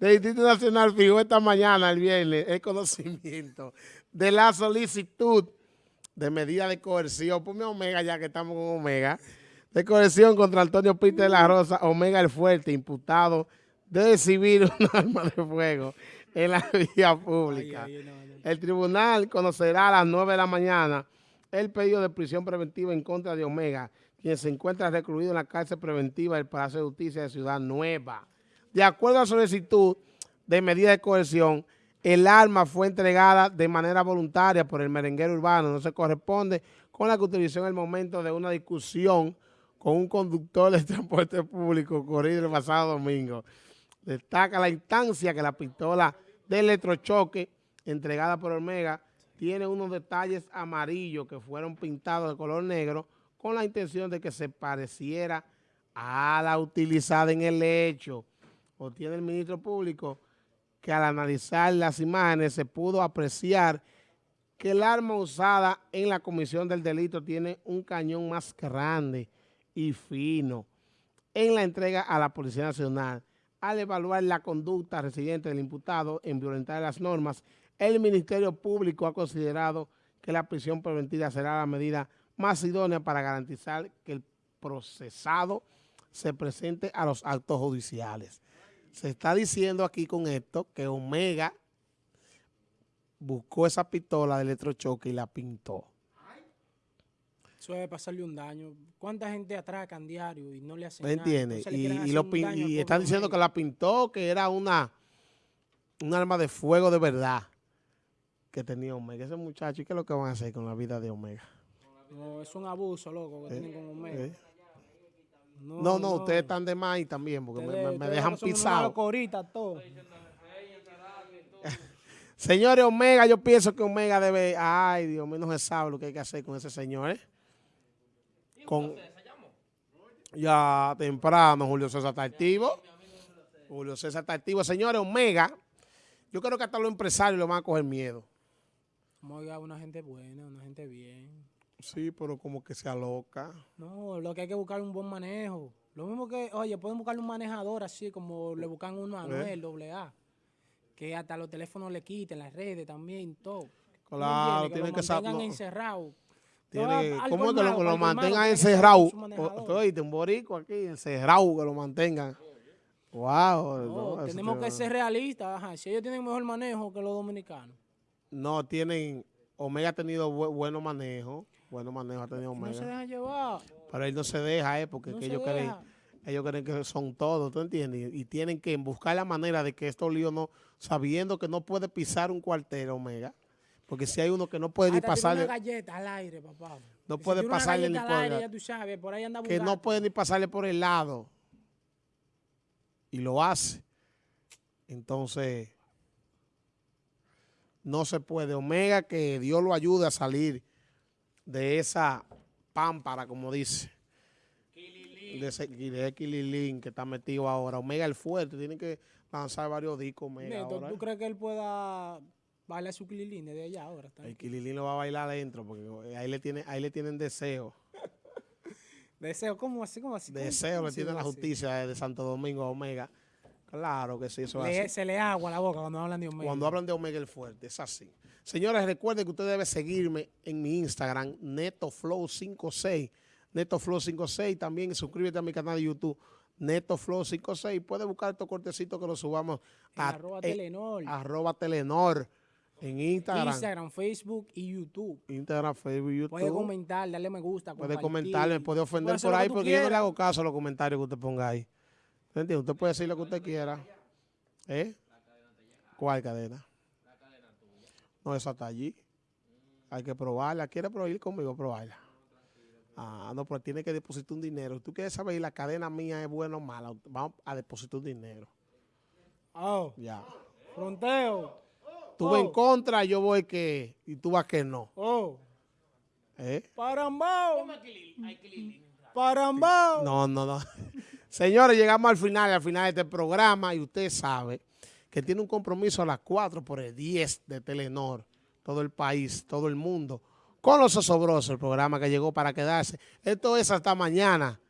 del Instituto Nacional fijó esta mañana, el viernes, el conocimiento de la solicitud de medida de coerción, ponme Omega ya que estamos con Omega, de coerción contra Antonio Pite de la Rosa, Omega el Fuerte, imputado de recibir un arma de fuego en la vía pública. El tribunal conocerá a las 9 de la mañana el pedido de prisión preventiva en contra de Omega, quien se encuentra recluido en la cárcel preventiva del Palacio de Justicia de Ciudad Nueva. De acuerdo a la solicitud de medida de coerción, el arma fue entregada de manera voluntaria por el merenguero urbano, no se corresponde con la que utilizó en el momento de una discusión con un conductor de transporte público ocurrido el pasado domingo. Destaca la instancia que la pistola de electrochoque entregada por Omega tiene unos detalles amarillos que fueron pintados de color negro con la intención de que se pareciera a la utilizada en el hecho. O tiene el ministro público que al analizar las imágenes se pudo apreciar que el arma usada en la comisión del delito tiene un cañón más grande y fino. En la entrega a la Policía Nacional, al evaluar la conducta residente del imputado en violentar las normas, el Ministerio Público ha considerado que la prisión preventiva será la medida más idónea para garantizar que el procesado se presente a los actos judiciales. Se está diciendo aquí con esto que Omega buscó esa pistola de electrochoque y la pintó. Eso debe pasarle un daño. ¿Cuánta gente atracan diario y no le hacen ¿Me entiendes? Y, están diciendo que la pintó, que era una un arma de fuego de verdad que tenía Omega. Ese muchacho, ¿y qué es lo que van a hacer con la vida de Omega? No, es un abuso, loco, que tienen con Omega. Eh. No, no, ustedes están de más también, porque me, dejan pisado. Señores, Omega, yo pienso que Omega debe... Ay, Dios mío, no se sabe lo que hay que hacer con ese señor, ¿eh? Con, ya temprano, Julio César está activo. Julio César está activo. Señores, Omega, yo creo que hasta los empresarios le van a coger miedo. Omega una gente buena, una gente bien. Sí, pero como que se aloca. No, lo que hay que buscar es un buen manejo. Lo mismo que, oye, pueden buscarle un manejador así como le buscan uno a Manuel, doble A. Que hasta los teléfonos le quiten, las redes también, todo. Claro, que tienen que saber. mantengan encerrado. ¿Cómo que lo, mantengan encerrado? Oye, un borico aquí, encerrado, que lo mantengan. Wow. tenemos que ser realistas. Si ellos tienen mejor manejo que los dominicanos. No, tienen... Omega ha tenido bueno manejo. Bueno manejo ha tenido Omega. No se deja llevar. Pero él no se deja, eh, porque ellos creen, ellos creen que son todos, ¿tú entiendes? Y, tienen que buscar la manera de que estos líos no, sabiendo que no puede pisar un cuartel Omega, porque si hay uno que no puede ni pasarle... una galleta al aire, papá. No puede pasarle ni por aire, ya tú sabes, por ahí anda Que no puede ni pasarle por el lado. Y lo hace. Entonces, no se puede. Omega, que Dios lo ayude a salir de esa pámpara, como dice. De ese de que está metido ahora. Omega el fuerte, tiene que lanzar varios discos Omega ¿tú, ¿tú, crees que él pueda bailar su Kililín de allá ahora? El Kililín lo va a bailar adentro, porque ahí le, tiene, ahí le tienen deseo. ¿Deseo? ¿Cómo así? ¿Cómo así? Deseo le tiene la justicia de Santo Domingo a Omega. Claro que sí, eso es así. Se le agua la boca cuando hablan de Omega. Cuando hablan de Omega el fuerte, es así. Señores, recuerden que usted debe seguirme en mi Instagram, NetoFlow56. NetoFlow56. También suscríbete a mi canal de YouTube, NetoFlow56. Puede buscar estos cortecitos que los subamos a arroba Telenor. Arroba Telenor. En Instagram. Instagram, Facebook y YouTube. Instagram, Facebook y YouTube. Puede comentar, darle me gusta, Puede comentarle, puede ofender por ahí, porque yo no le hago caso a los comentarios que usted ponga ahí. ¿Entiende? Usted puede decir lo que usted quiera. ¿Eh? ¿Cuál cadena? No, esa está allí. Hay que probarla. ¿Quiere probar conmigo? Probarla. Ah, no, pero tiene que depositar un dinero. ¿Tú quieres saber si la cadena mía es buena o mala? Vamos a depositar un dinero. Oh. Ya. Fronteo. Tú vas en oh. contra, yo voy que... Y tú vas que no. Oh. ¿Eh? Parambao. Parambao. No, no, no. Señores, llegamos al final, al final de este programa y usted sabe que tiene un compromiso a las 4 por el 10 de Telenor, todo el país, todo el mundo, con los osobrosos, el programa que llegó para quedarse. Esto es hasta mañana.